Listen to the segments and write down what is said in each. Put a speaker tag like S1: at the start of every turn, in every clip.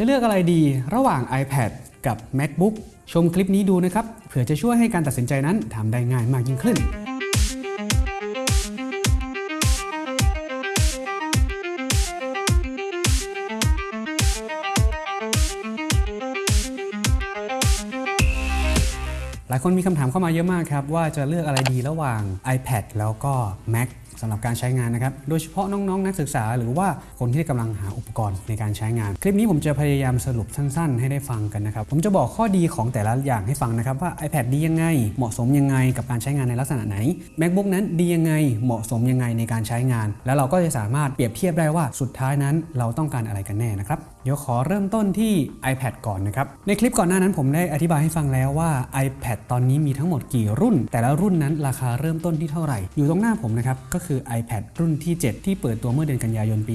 S1: จะเลือกอะไรดีระหว่าง iPad กับ MacBook ชมคลิปนี้ดูนะครับ เผื่อจะช่วยให้การตัดสินใจนั้นทำได้ง่ายมากยิ่งขึ้นหลายคนมีคำถามเข้ามาเยอะมากครับ ว่าจะเลือกอะไรดีระหว่าง iPad แล้วก็ Mac สำหรับการใช้งานนะครับ โดยเฉพาะน้องๆนนักศึกษา หรือว่าคนที่กำลังหาอุปกรณ์ในการใช้งาน คลิปนี้ผมจะพยายามสรุปสั้น ๆ ให้ได้ฟังกันนะครับ ผมจะบอกข้อดีของแต่ละอย่างให้ฟังนะครับว่า iPad ดียังไง เหมาะสมยังไงกับการใช้งานในลักษณะไหน MacBook นั้นดียังไงเหมาะสมยังไงในการใช้งาน แล้วเราก็จะสามารถเปรียบเทียบได้ว่าสุดท้ายนั้นเราต้องการอะไรกันแน่นะครับเดี๋ยวขอเริ่มต้นที่ iPad ก่อนนะครับ ในคลิปก่อนหน้านั้นผมได้อธิบายให้ฟังแล้วว่า iPad ตอนนี้มีทั้งหมดกี่รุ่น แต่ละรุ่นนั้นราคาเริ่มต้นที่เท่าไหร่ อยู่ตรงหน้าผมนะครับ ก็คือ iPad รุ่นที่ 7 ที่เปิดตัวเมื่อเดือนกันยายนปี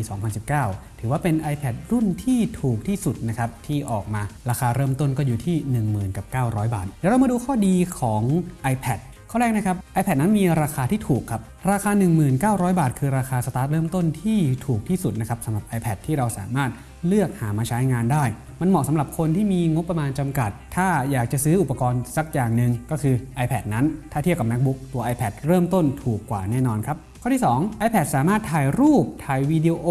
S1: 2019ถือว่าเป็น iPad รุ่นที่ถูกที่สุดนะครับที่ออกมาราคาเริ่มต้นก็อยู่ที่ 10,000กับ900 บาท เดี๋ยวเรามาดูข้อดีของ iPad ข้อแรกนะครับ iPad นั้นมีราคาที่ถูกครับ ราคา 19,000 บาท คือราคาสตาร์ทเริ่มต้นที่ถูกที่สุดนะครับสำหรับ iPad ที่เราสามารถ เลือกหามาใช้งานได้ มันเหมาะสำหรับคนที่มีงบประมาณจำกัด ถ้าอยากจะซื้ออุปกรณ์สักอย่างหนึ่งก็คือ iPad นั้น ถ้าเทียบกับ MacBook ตัว iPad เริ่มต้นถูกกว่าแน่นอนครับข้อที่ 2 iPad สามารถถ่ายรูป ถ่ายวิดีโอ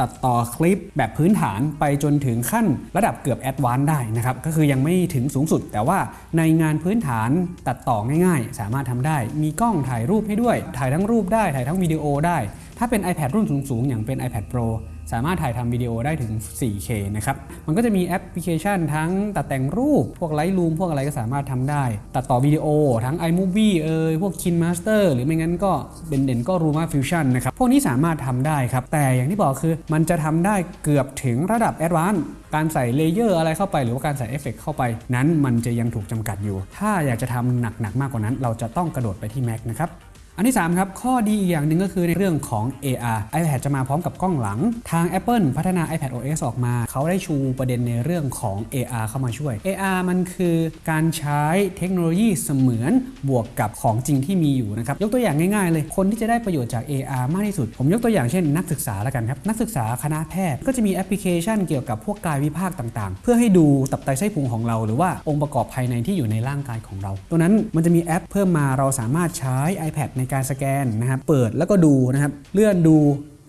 S1: ตัดต่อคลิป แบบพื้นฐานไปจนถึงขั้นระดับเกือบ advance ได้นะครับ ก็คือยังไม่ถึงสูงสุด แต่ว่าในงานพื้นฐานตัดต่อง่ายๆ สามารถทำได้ มีกล้องถ่ายรูปให้ด้วย ถ่ายทั้งรูปได้ ถ่ายทั้งวิดีโอได้ ถ้าเป็น iPad รุ่นสูงๆ อย่างเป็น iPad Pro สามารถถ่ายทำวิดีโอได้ถึง 4K นะครับ มันก็จะมีแอปพลิเคชันทั้งตัดแต่งรูป พวก Lightroom พวกอะไรก็สามารถทำได้ ตัดต่อวิดีโอ ทั้ง iMovie เอยพวก KineMaster หรือไม่งั้นก็เด่นๆก็ LumaFusion นะครับ พวกนี้สามารถทำได้ครับ แต่อย่างที่บอกคือมันจะทำได้เกือบถึงระดับ Advanced การใส่ layer อะไรเข้าไปหรือว่าการใส่เอฟเฟกเข้าไป นั้นมันจะยังถูกจำกัดอยู่ ถ้าอยากจะทำหนักๆมากกว่านั้น เราจะต้องกระโดดไปที่ Mac นะครับ อันที่ 3 ครับ ข้อดีอีกอย่างหนึ่งก็คือในเรื่องของ AR iPad จะมาพร้อมกับกล้องหลัง ทาง Apple พัฒนา iPad OS ออกมา เขาได้ชูประเด็นในเรื่องของ AR เข้ามาช่วย AR มันคือการใช้เทคโนโลยีเสมือนบวกกับของจริงที่มีอยู่นะครับ ยกตัวอย่างง่ายๆ เลย คนที่จะได้ประโยชน์จาก AR มากที่สุด ผมยกตัวอย่างเช่นนักศึกษาแล้วกันครับ นักศึกษาคณะแพทย์ก็จะมีแอปพลิเคชันเกี่ยวกับพวกกายวิภาคต่างๆ เพื่อให้ดูตับไตไส้พุงของเรา หรือว่าองค์ประกอบภายในที่อยู่ในร่างกายของเรา ตัวนั้นมันจะมีแอปเพิ่มมาเราสามารถใช้ iPad ในการสแกนนะครับเปิดแล้วก็ดูนะครับเลื่อนดู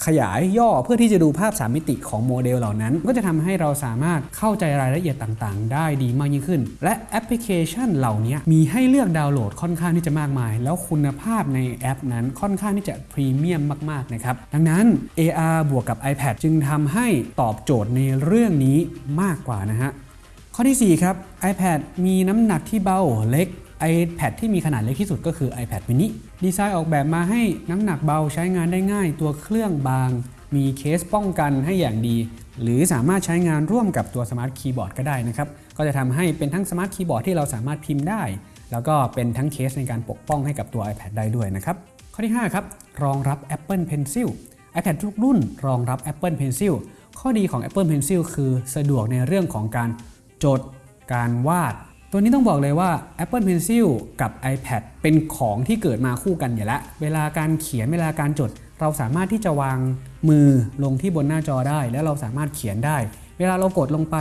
S1: ขยายย่อเพื่อที่จะดูภาพ 3 มิติของโมเดลเหล่านั้น ก็จะทำให้เราสามารถเข้าใจรายละเอียดต่างๆ ได้ดีมากยิ่งขึ้น และแอปพลิเคชันเหล่านี้มีให้เลือกดาวน์โหลดค่อนข้างที่จะมากมาย แล้วคุณภาพในแอปนั้นค่อนข้างที่จะพรีเมียมมากๆนะครับดังนั้น AR บวกกับ iPad จึงทำให้ตอบโจทย์ในเรื่องนี้มากกว่านะฮะข้อที่4ครับ iPad มีน้ำหนักที่เบาเล็ก iPad ที่มีขนาดเล็กที่สุดก็คือ iPad mini ดีไซน์ออกแบบมาให้น้ำหนักเบาใช้งานได้ง่าย ตัวเครื่องบาง มีเคสป้องกันให้อย่างดี หรือสามารถใช้งานร่วมกับตัว Smart Keyboard ก็ได้นะครับ ก็จะทำให้เป็นทั้ง Smart Keyboard ที่เราสามารถพิมพ์ได้ แล้วก็เป็นทั้งเคสในการปกป้องให้กับตัว iPad ได้ด้วยนะครับ ข้อที่ 5 ครับ รองรับ Apple Pencil iPad ทุกรุ่นรองรับ Apple Pencil ข้อดีของ Apple Pencil คือสะดวกในเรื่องของการจด การวาด ตัวนี้ต้องบอกเลยว่า Apple Pencil กับ iPad เป็นของที่เกิดมาคู่กันอยู่แล้ว เวลาการเขียนเวลาการจด เราสามารถที่จะวางมือลงที่บนหน้าจอได้ แล้วเราสามารถเขียนได้ เวลาเรากดลงไป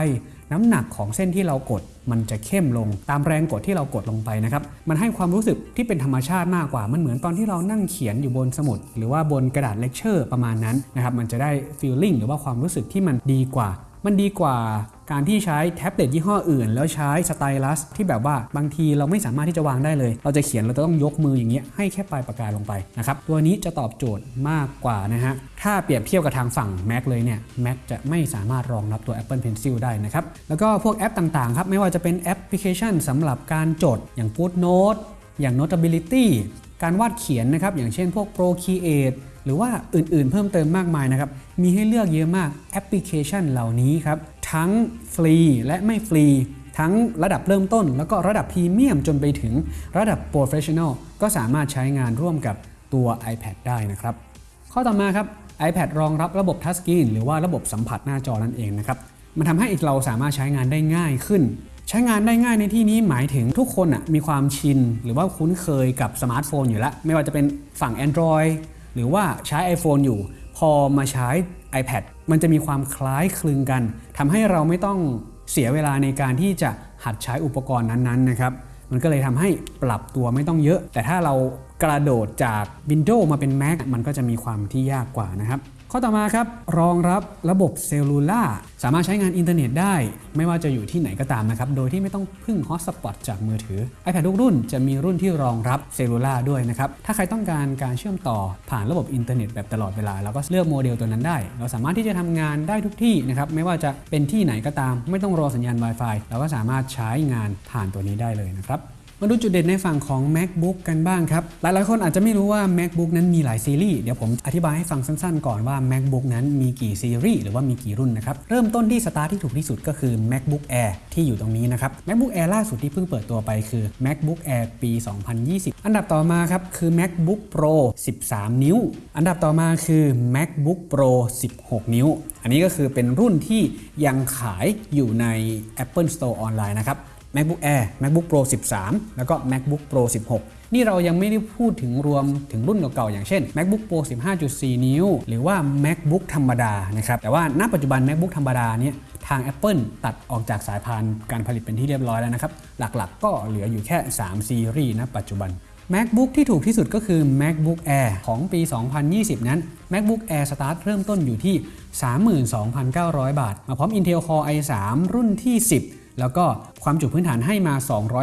S1: น้ำหนักของเส้นที่เรากด มันจะเข้มลงตามแรงกดที่เรากดลงไปนะครับ มันให้ความรู้สึกที่เป็นธรรมชาติมากกว่า มันเหมือนตอนที่เรานั่งเขียนอยู่บนสมุด หรือว่าบนกระดาษเลคเชอร์ประมาณนั้นนะครับ มันจะได้ feeling หรือว่าความรู้สึกที่มันดีกว่า มันดีกว่าการที่ใช้แท็บเล็ตยี่ห้ออื่น แล้วใช้ stylus ที่แบบว่าบางทีเราไม่สามารถที่จะวางได้เลย เราจะเขียนเราจะต้องยกมืออย่างเงี้ยให้แค่ปลายปากกาลงไปนะครับตัวนี้จะตอบโจทย์มากกว่านะฮะถ้าเปรียบเทียบกับทางฝั่ง Mac เลยเนี่ย Mac จะไม่สามารถรองรับตัว Apple Pencil ได้นะครับแล้วก็พวกแอปต่างๆครับไม่ว่าจะเป็นแอปพลิเคชันสำหรับการจดอย่าง GoodNotes อย่าง Notability การวาดเขียนนะครับอย่างเช่นพวก Procreate หรือว่าอื่นๆ เพิ่มเติมมากมายนะครับ มีให้เลือกเยอะมากแอปพลิเคชันเหล่านี้ครับ ทั้งฟรีและไม่ฟรี ทั้งระดับเริ่มต้น แล้วก็ระดับพรีเมียมจนไปถึงระดับ professional ก็สามารถใช้งานร่วมกับตัว iPad ได้นะครับ ข้อต่อมาครับ iPad รองรับระบบ touch screen หรือว่าระบบสัมผัสหน้าจอนั่นเองนะครับ มันทำให้เราสามารถใช้งานได้ง่ายขึ้น ใช้งานได้ง่ายในที่นี้หมายถึงทุกคนอะมีความชิน หรือว่าคุ้นเคยกับสมาร์ทโฟนอยู่แล้ว ไม่ว่าจะเป็นฝั่ง Android หรือว่าใช้ iPhone อยู่ พอมาใช้ iPad มันจะมีความคล้ายคลึงกันทำให้เราไม่ต้องเสียเวลาในการที่จะหัดใช้อุปกรณ์นั้นๆนะครับมันก็เลยทำให้ปรับตัวไม่ต้องเยอะ แต่ถ้าเรากระโดดจาก Windows มาเป็น Mac มันก็จะมีความที่ยากกว่านะครับ ข้อต่อมาครับ รองรับระบบ cellular สามารถใช้งานอินเทอร์เน็ตได้ ไม่ว่าจะอยู่ที่ไหนก็ตามนะครับ โดยที่ไม่ต้องพึ่งฮอตสปอตจากมือถือ iPad ทุกรุ่นจะมีรุ่นที่รองรับ cellular ด้วยนะครับ ถ้าใครต้องการการเชื่อมต่อผ่านระบบอินเทอร์เน็ตแบบตลอดเวลา เราก็เลือกโมเดลตัวนั้นได้ เราสามารถที่จะทำงานได้ทุกที่นะครับไม่ว่าจะเป็นที่ไหนก็ตาม ไม่ต้องรอสัญญาณ Wi-Fi เราก็สามารถใช้งานผ่านตัวนี้ได้เลยนะครับ มาดูจุดเด่นในฝั่งของ MacBook กันบ้างครับ หลายๆ คนอาจจะไม่รู้ว่า MacBook นั้นมีหลายซีรีส์ เดี๋ยวผมอธิบายให้ฟังสั้นๆ ก่อนว่า MacBook นั้นมีกี่ซีรีส์หรือว่ามีกี่รุ่นนะครับ เริ่มต้นที่สตาร์ทที่ถูกที่สุดก็คือ MacBook Air ที่อยู่ตรงนี้นะครับ MacBook Air ล่าสุดที่เพิ่งเปิดตัวไปคือ MacBook Air ปี 2020 อันดับต่อมาครับคือ MacBook Pro 13 นิ้ว อันดับต่อมาคือ MacBook Pro 16 นิ้ว อันนี้ก็คือเป็นรุ่นที่ยังขายอยู่ใน Apple Store ออนไลน์นะครับ MacBook Air MacBook Pro 13 แล้วก็ MacBook Pro 16 นี่เรายังไม่ได้พูดถึงรวมถึงรุ่นเก่าๆอย่างเช่น MacBook Pro 15.4 นิ้ว หรือว่า MacBook ธรรมดานะครับ แต่ว่าณปัจจุบัน MacBook ธรรมดาเนี่ยทาง Apple ตัดออกจากสายพานการผลิตเป็นที่เรียบร้อยแล้วนะครับ หลักๆ ก็เหลืออยู่แค่ 3 ซีรีส์ณปัจจุบัน MacBook ที่ถูกที่สุดก็คือ MacBook Air ของปี 2020 นั้น MacBook Air Start เริ่มต้นอยู่ที่ 32,900 บาท มาพร้อม Intel Core i3 รุ่นที่ 10 แล้วก็ความจุพื้นฐานให้มา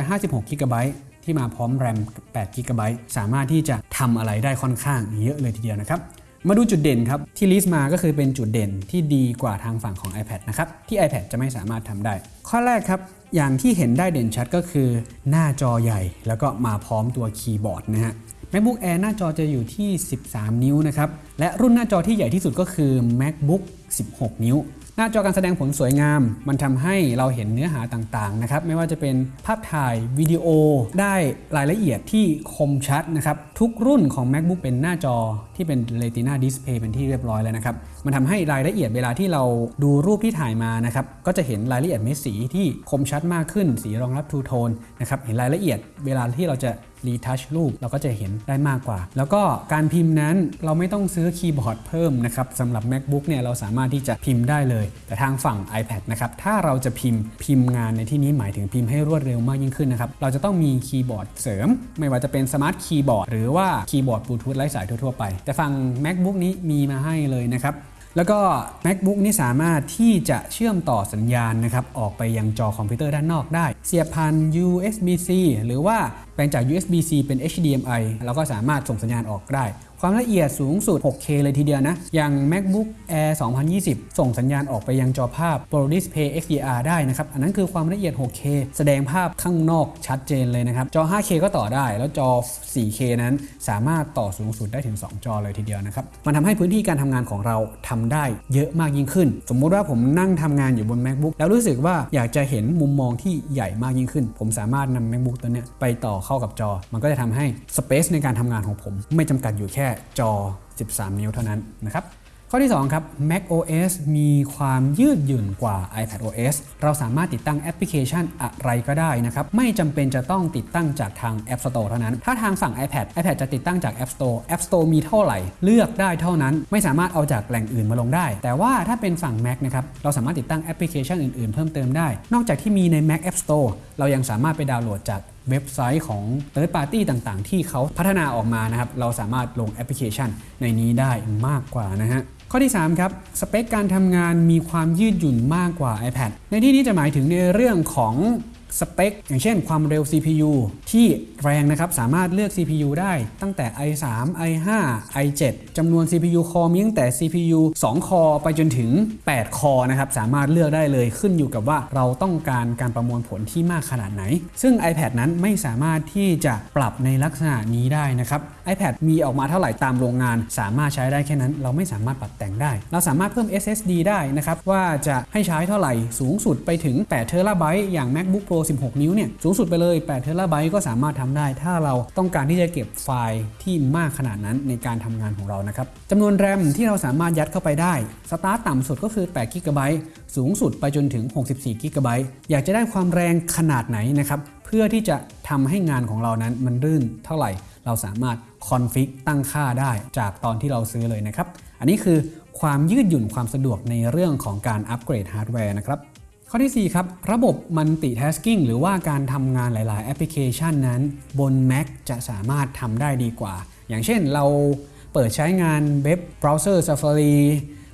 S1: 256 g b ที่มาพร้อม RAM 8 g b สามารถที่จะทำอะไรได้ค่อนข้างเยอะเลยทีเดียวนะครับมาดูจุดเด่นครับ ที่ลิสต์มาก็คือเป็นจุดเด่นที่ดีกว่าทางฝั่งของ iPad นะครับที่ iPad จะไม่สามารถทำได้ ข้อแรกครับ อย่างที่เห็นได้เด่นชัดก็คือ หน้าจอใหญ่ แล้วก็มาพร้อมตัวคีย์บอร์ดนะฮะ MacBook Air หน้าจอจะอยู่ที่ 13 นิ้วนะครับ และรุ่นหน้าจอที่ใหญ่ที่สุดก็คือ MacBook 16 นิ้ว หน้าจอการแสดงผลสวยงาม มันทำให้เราเห็นเนื้อหาต่างๆนะครับไม่ว่าจะเป็นภาพถ่ายวิดีโอได้รายละเอียดที่คมชัดนะครับทุกรุ่นของ MacBook เป็นหน้าจอที่เป็น Retina Display เป็นที่เรียบร้อยแล้วนะครับมันทำให้รายละเอียดเวลาที่เราดูรูปที่ถ่ายมานะครับก็จะเห็นรายละเอียดเม็ดสีที่คมชัดมากขึ้น สีรองรับ True Tone นะครับเห็นรายละเอียดเวลาที่เราจะ retouch รูปเราก็จะเห็นได้มากกว่า แล้วก็การพิมพ์นั้นเราไม่ต้องซื้อคีย์บอร์ดเพิ่มนะครับสำหรับ MacBook เนี่ยเราสามารถที่จะพิมพ์ได้เลย แต่ทางฝั่ง iPad นะครับถ้าเราจะพิมพ์พิมพ์งานในที่นี้หมายถึงพิมพ์ให้รวดเร็วมากยิ่งขึ้นนะครับเราจะต้องมีคีย์บอร์ดเสริม ไม่ว่าจะเป็น Smart Keyboard หรือว่าคีย์บอร์ดบลูทูธไร้สายทั่วๆไป แต่ฝั่ง MacBook นี้มีมาให้เลยนะครับแล้วก็ MacBook นี่สามารถที่จะเชื่อมต่อสัญญาณนะครับออกไปยังจอคอมพิวเตอร์ด้านนอกได้ เสียบผ่าน USB-C หรือว่า แปลงจาก USB-C เป็น HDMI เราก็สามารถส่งสัญญาณออกได้ ความละเอียดสูงสุด 6K เลยทีเดียวนะ อย่าง MacBook Air 2020 ส่งสัญญาณออกไปยังจอภาพ Pro Display XDR ได้นะครับ อันนั้นคือความละเอียด 6K แสดงภาพข้างนอกชัดเจนเลยนะครับ จอ 5K ก็ต่อได้ แล้วจอ 4K นั้นสามารถต่อสูงสุดได้ถึง 2 จอเลยทีเดียวนะครับ มันทำให้พื้นที่การทำงานของเราทำได้เยอะมากยิ่งขึ้น สมมุติว่าผมนั่งทำงานอยู่บน MacBook แล้วรู้สึกว่าอยากจะเห็นมุมมองที่ใหญ่มากยิ่งขึ้น ผมสามารถนำ MacBook ตัวเนี้ยไปต่อเข้ากับจอ มันก็จะทำให้ Space ในการทำงานของผม ไม่จำกัดอยู่แค่จอ 13 นิ้วเท่านั้นนะครับข้อที่ 2 ครับ Mac OS มีความยืดหยุ่นกว่า iPad OS เราสามารถติดตั้งแอปพลิเคชันอะไรก็ได้นะครับ ไม่จำเป็นจะต้องติดตั้งจากทาง App Store เท่านั้น ถ้าทางฝั่ง iPad iPad จะติดตั้งจาก App Store App Store มีเท่าไหร่ เลือกได้เท่านั้น ไม่สามารถเอาจากแหล่งอื่นมาลงได้ แต่ว่าถ้าเป็นฝั่ง Mac นะครับ เราสามารถติดตั้งแอปพลิเคชันอื่นๆ เพิ่มเติมได้ นอกจากที่มีใน Mac App Store เรายังสามารถไปดาวน์โหลดจาก เว็บไซต์ของ Third Party ต่างๆ ที่เขาพัฒนาออกมานะครับ เราสามารถลงแอปพลิเคชันในนี้ได้มากกว่านะฮะข้อที่ 3 ครับ สเปคการทำงานมีความยืดหยุ่นมากกว่า iPad ในที่นี้จะหมายถึงในเรื่องของ สเปค อย่างเช่นความเร็ว CPU ที่แรงนะครับ สามารถเลือก CPU ได้ตั้งแต่ i3 i5 i7 จำนวน CPU คอมีตั้งแต่ CPU 2 คอไปจนถึง 8 คอนะครับ สามารถเลือกได้เลยขึ้นอยู่กับว่าเราต้องการการประมวลผลที่มากขนาดไหน ซึ่ง iPad นั้นไม่สามารถที่จะปรับในลักษณะนี้ได้นะครับ iPad มีออกมาเท่าไหร่ตามโรงงาน สามารถใช้ได้แค่นั้น เราไม่สามารถปรับแต่งได้ เราสามารถเพิ่ม SSD ได้นะครับว่าจะให้ใช้เท่าไหร่สูงสุดไปถึง8 t b อย่าง MacBook Pro 16 นิ้วเนี่ยสูงสุดไปเลย8 t b ก็สามารถทำได้ ถ้าเราต้องการที่จะเก็บไฟล์ที่มากขนาดนั้นในการทำงานของเรานะครับจำนวน RAM ที่เราสามารถยัดเข้าไปได้สตาร์ตต่ำสุดก็คือ8 GB สูงสุดไปจนถึง 64 GB อยากจะได้ความแรงขนาดไหนนะครับเพื่อที่จะทำให้งานของเรานั้นมันลื่นเท่าไหร่ เราสามารถ config ตั้งค่าได้จากตอนที่เราซื้อเลยนะครับ อันนี้คือความยืดหยุ่นความสะดวกในเรื่องของการอัปเกรดฮาร์ดแวร์นะครับ ข้อที่ 4 ครับ ระบบ Multitasking หรือว่าการทำงานหลาย ๆ แอปพลิเคชันนั้น บน Mac จะสามารถทำได้ดีกว่า อย่างเช่นเราเปิดใช้งานเว็บเบราว์เซอร์ Safari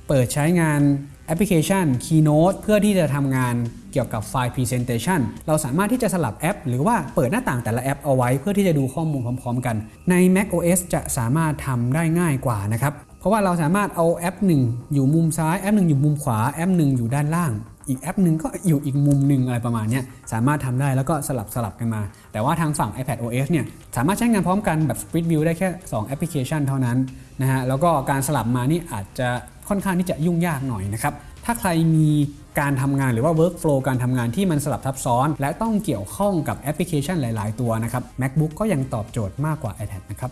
S1: เปิดใช้งานแอปพลิเคชัน Keynote เพื่อที่จะทำงานเกี่ยวกับไฟล์ Presentation เราสามารถที่จะสลับแอป หรือว่าเปิดหน้าต่างแต่ละแอปเอาไว้เพื่อที่จะดูข้อมูลพร้อม ๆ กัน ใน Mac OS จะสามารถทำได้ง่ายกว่านะครับ เพราะว่าเราสามารถเอาแอปหนึ่งอยู่มุมซ้าย แอปหนึ่งอยู่มุมขวา แอปหนึ่งอยู่ด้านล่าง อีกแอปหนึ่งก็อยู่อีกมุมหนึ่งอะไรประมาณนี้สามารถทำได้แล้วก็สลับสลับกันมา แต่ว่าทางฝั่ง iPad OS เนี่ยสามารถใช้งานพร้อมกันแบบ Split View ได้แค่ 2 แอปพลิเคชันเท่านั้นนะฮะแล้วก็การสลับมานี่อาจจะค่อนข้างที่จะยุ่งยากหน่อยนะครับ ถ้าใครมีการทำงานหรือว่า workflow การทำงานที่มันสลับซับซ้อน และต้องเกี่ยวข้องกับแอปพลิเคชันหลาย ๆ ตัวนะครับ MacBook ก็ยังตอบโจทย์มากกว่า iPad นะครับ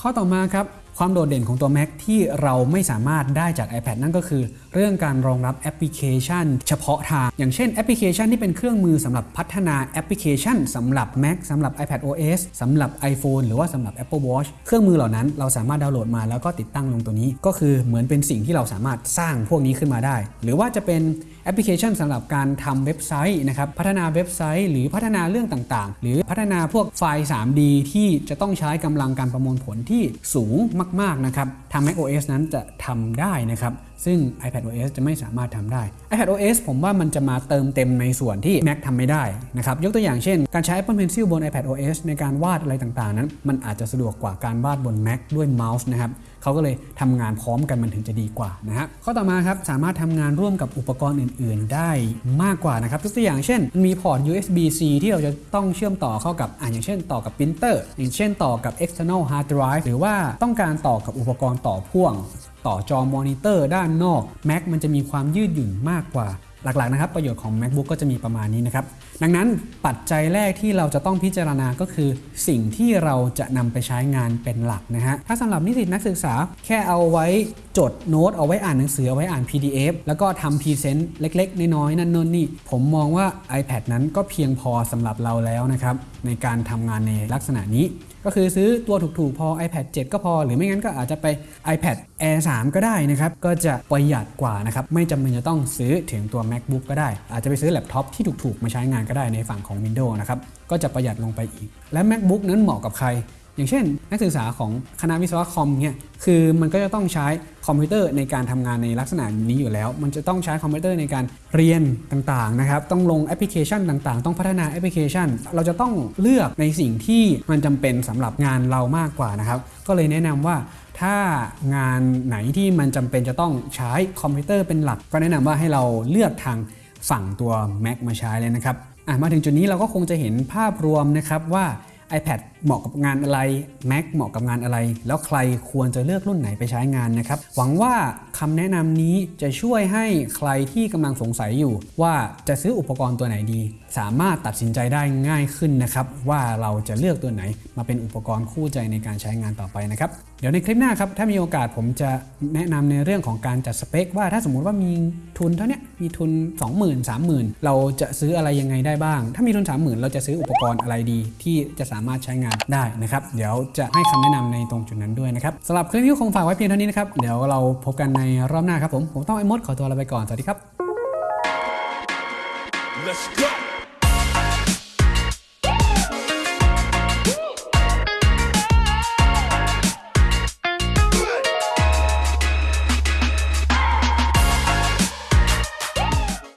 S1: ข้อต่อมาครับ ความโดดเด่นของตัว Mac ที่เราไม่สามารถได้จาก iPad นั่นก็คือ เรื่องการรองรับแอปพลิเคชัน เฉพาะทาง อย่างเช่นแอปพลิเคชันที่เป็นเครื่องมือสำหรับพัฒนาแอปพลิเคชันสำหรับ Mac สำหรับ iPad OS สำหรับ iPhone หรือว่าสำหรับ Apple Watch เครื่องมือเหล่านั้นเราสามารถดาวน์โหลดมาแล้วก็ติดตั้งลงตัวนี้ ก็คือเหมือนเป็นสิ่งที่เราสามารถสร้างพวกนี้ขึ้นมาได้ หรือว่าจะเป็นแอปพลิเคชันสำหรับการทำเว็บไซต์นะครับพัฒนาเว็บไซต์ หรือพัฒนาเรื่องต่างๆ หรือพัฒนาพวกไฟล์ 3D ที่จะต้องใช้กำลังการประมวลผลที่สูงมากๆนะครับทาง macOS นั้นจะทำได้นะครับ ซึ่ง iPadOS จะไม่สามารถทำได้ iPadOS ผมว่ามันจะมาเติมเต็มในส่วนที่ Mac ทำไม่ได้นะครับ ยกตัวอย่างเช่น การใช้ Apple Pencil บน iPadOS ในการวาดอะไรต่างๆ นั้น มันอาจจะสะดวกกว่าการวาดบน Mac ด้วยเมาส์นะครับเขาก็เลยทำงานพร้อมกันมันถึงจะดีกว่านะฮะข้อต่อมาครับสามารถทำงานร่วมกับอุปกรณ์อื่น ๆ ได้มากกว่านะครับตัวอย่างเช่น มีพอร์ต USB-C ที่เราจะต้องเชื่อมต่อเข้ากับอ่าอย่างเช่นต่อกับปรินเตอร์อย่างเช่นต่อกับ external hard drive หรือว่าต้องการต่อกับอุปกรณ์ต่อพ่วง ต่อจอมอนิเตอร์ด้านนอก Mac มันจะมีความยืดหยุ่นมากกว่าหลักๆนะครับประโยชน์ของ MacBook ก็จะมีประมาณนี้นะครับ ดังนั้นปัจจัยแรกที่เราจะต้องพิจารณาก็คือ สิ่งที่เราจะนำไปใช้งานเป็นหลักนะฮะถ้าสำหรับนิสิตนักศึกษาแค่เอาไว้จดโน้ตเอาไว้อ่านหนังสือเอาไว้อ่าน PDF แล้วก็ทำ present เล็ก ๆ น้อยๆนั่นนู่นนี่ ผมมองว่า iPad นั้นก็เพียงพอสำหรับเราแล้วนะครับ ในการทำงานในลักษณะนี้ ก็คือซื้อตัวถูกๆ พอ iPad 7 ก็พอ หรือไม่งั้นก็อาจจะไป iPad Air 3 ก็ได้นะครับ ก็จะประหยัดกว่านะครับ ไม่จำเป็นจะต้องซื้อถึงตัว MacBook ก็ได้ อาจจะไปซื้อแล็ปท็อปที่ถูกๆ มาใช้งานก็ได้ในฝั่งของ Windows นะครับ ก็จะประหยัดลงไปอีก และ MacBook นั้นเหมาะกับใคร อย่างเช่น นักศึกษาของคณะวิศวะคอมเนี่ยคือมันก็จะต้องใช้คอมพิวเตอร์ในการทำงานในลักษณะนี้อยู่แล้ว มันจะต้องใช้คอมพิวเตอร์ในการเรียนต่างๆนะครับต้องลงแอปพลิเคชันต่างๆ ต้องพัฒนาแอปพลิเคชัน เราจะต้องเลือกในสิ่งที่มันจำเป็นสำหรับงานเรามากกว่านะครับก็เลยแนะนำว่าถ้างานไหนที่มันจำเป็นจะต้องใช้คอมพิวเตอร์เป็นหลัก ก็แนะนำว่าให้เราเลือกทางฝั่งตัว Mac มาใช้เลยนะครับมาถึงจุดนี้เราก็คงจะเห็นภาพรวมนะครับว่า iPad เหมาะกับงานอะไร Mac เหมาะกับงานอะไร แล้วใครควรจะเลือกรุ่นไหนไปใช้งานนะครับ หวังว่าคำแนะนำนี้จะช่วยให้ใครที่กำลังสงสัยอยู่ ว่าจะซื้ออุปกรณ์ตัวไหนดีสามารถตัดสินใจได้ง่ายขึ้นนะครับว่าเราจะเลือกตัวไหนมาเป็นอุปกรณ์คู่ใจในการใช้งานต่อไปนะครับเดี๋ยวในคลิปหน้าครับถ้ามีโอกาสผมจะแนะนำในเรื่องของการจัดสเปค ว่าถ้าสมมุติว่ามีทุนเท่านี้มีทุน 20,000 30,000 เราจะซื้ออะไรยังไงได้บ้าง ถ้ามีทุน 30,000 เราจะซื้ออุปกรณ์อะไรดี ที่จะสามารถใช้งานได้นะครับเดี๋ยวจะให้คำแนะนำในตรงจุดนั้นด้วยนะครับสำหรับคลิปนี้คงฝากไว้เพียงเท่านี้นะครับเดี๋ยวเราพบกันในรอบหน้าครับผมผมต้องไอ้มดขอตัวลาไปก่อนสวัสดีครับ
S2: Let's go.